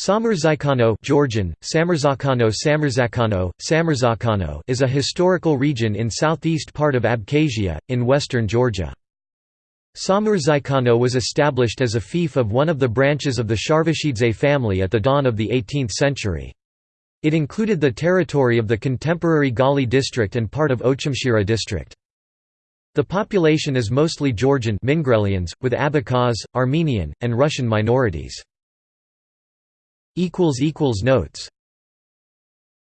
Samurzaikano Georgian, Samurzakano Samurzakano, Samurzakano is a historical region in southeast part of Abkhazia, in western Georgia. Samurzaikano was established as a fief of one of the branches of the Sharvashidze family at the dawn of the 18th century. It included the territory of the contemporary Gali district and part of Ochamchira district. The population is mostly Georgian Mingrelians, with Abkhaz, Armenian, and Russian minorities. Notes